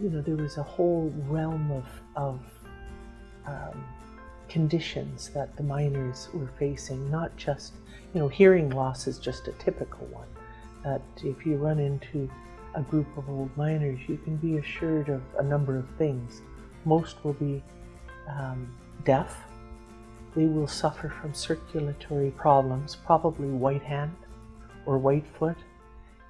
you know, there was a whole realm of, of um, conditions that the miners were facing, not just, you know, hearing loss is just a typical one. That if you run into a group of old miners, you can be assured of a number of things. Most will be um, deaf. They will suffer from circulatory problems, probably white hand or white foot,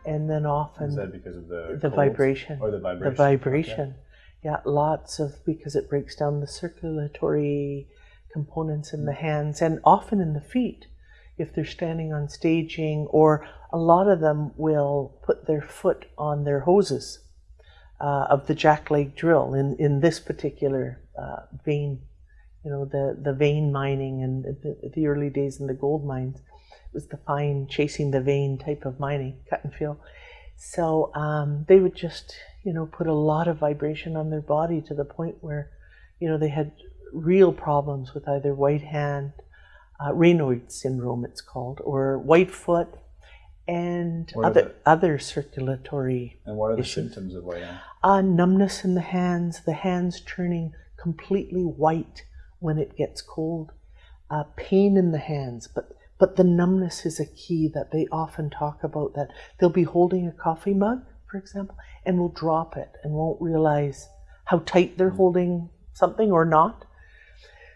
and then often Is that because of the the vibration. or the vibration? The vibration. Yeah, lots of because it breaks down the circulatory components in the hands and often in the feet if they're standing on staging, or a lot of them will put their foot on their hoses uh, of the jackleg drill in, in this particular uh, vein, you know, the, the vein mining and the, the early days in the gold mines. It was the fine chasing the vein type of mining, cut and fill. So um, they would just, you know, put a lot of vibration on their body to the point where, you know, they had real problems with either white hand, uh, Raynaud's syndrome, it's called, or white foot, and What other the- other circulatory And what are the issues. symptoms of white hand? uh, numbness in the hands, the hands turning completely white when it gets cold, uh, pain in the hands, but but the numbness is a key that they often talk about. That they'll be holding a coffee mug, for example, and will drop it and won't realize how tight they're holding something or not.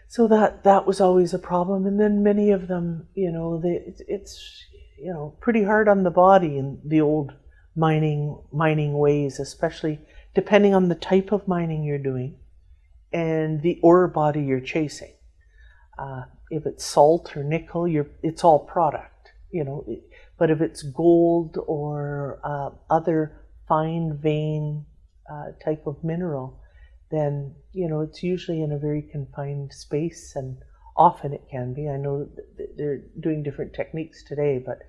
So that that was always a problem. And then many of them, you know, they, it's, it's you know pretty hard on the body in the old mining mining ways, especially depending on the type of mining you're doing and the ore body you're chasing. Uh, if it's salt or nickel, you're, it's all product, you know. But if it's gold or uh, other fine vein uh, type of mineral, then you know it's usually in a very confined space, and often it can be. I know they're doing different techniques today, but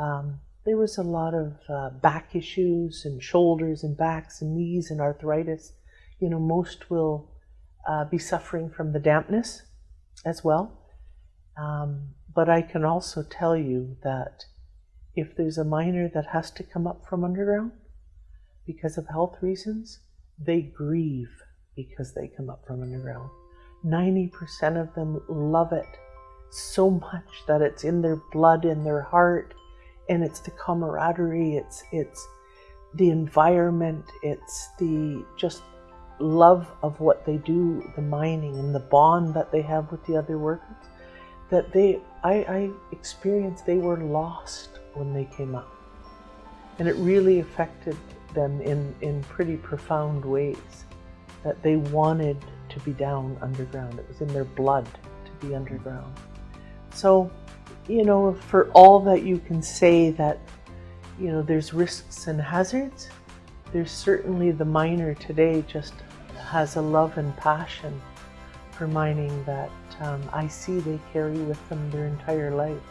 um, there was a lot of uh, back issues and shoulders and backs and knees and arthritis. You know, most will uh, be suffering from the dampness as well. Um, but I can also tell you that if there's a miner that has to come up from underground because of health reasons, they grieve because they come up from underground. 90% of them love it so much that it's in their blood, in their heart, and it's the camaraderie, it's it's the environment, it's the just love of what they do, the mining and the bond that they have with the other workers. That they I, I experienced they were lost when they came up. And it really affected them in, in pretty profound ways. That they wanted to be down underground. It was in their blood to be underground. So, you know, for all that you can say that, you know, there's risks and hazards, there's certainly the miner today just has a love and passion for mining that um, I see they carry with them their entire lives.